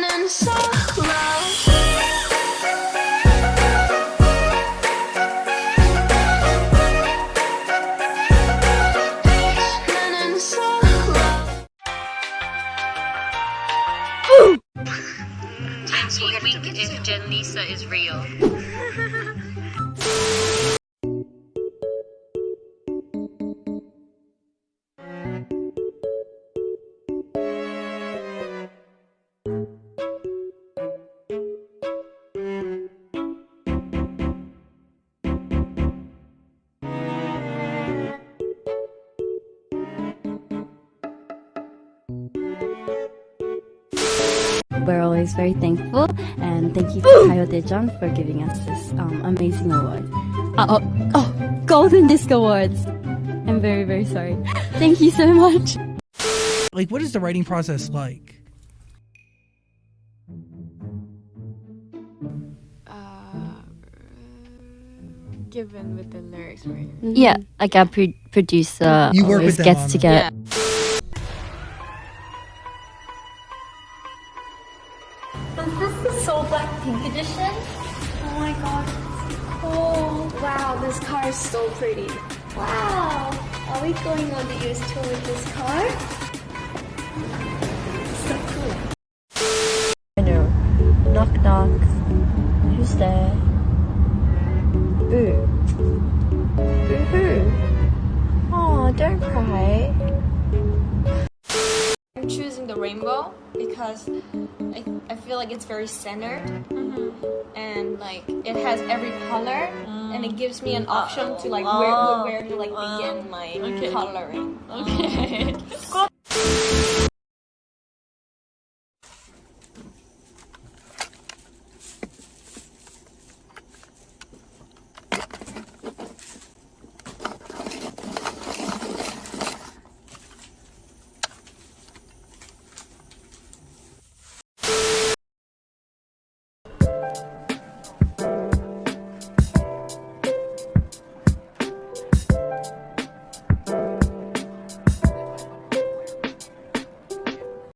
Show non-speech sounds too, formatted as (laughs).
running solo. Wink wink if Jen Lisa is real. (laughs) We're always very thankful and thank you to Kayo Dejan for giving us this um, amazing award. Uh, oh, oh, Golden Disc Awards. I'm very, very sorry. (laughs) Thank you so much. Like, what is the writing process like? uh, given with the lyrics, right? Yeah, like a pro- producer You work always with them gets on to it. get Is this the Soul Black Pink edition? Oh my god, it's cool. Wow, this car is so pretty. Wow, are we going on the US tour with this car? So cool. I know. Knock knock. Who's there? Boo. Boo hoo. Oh, don't cry. I'm choosing the rainbow because I, I feel like it's very centered mm-hmm. and like it has every color and it mm. gives me an option to like where, oh, where to like begin my coloring. Okay. (laughs)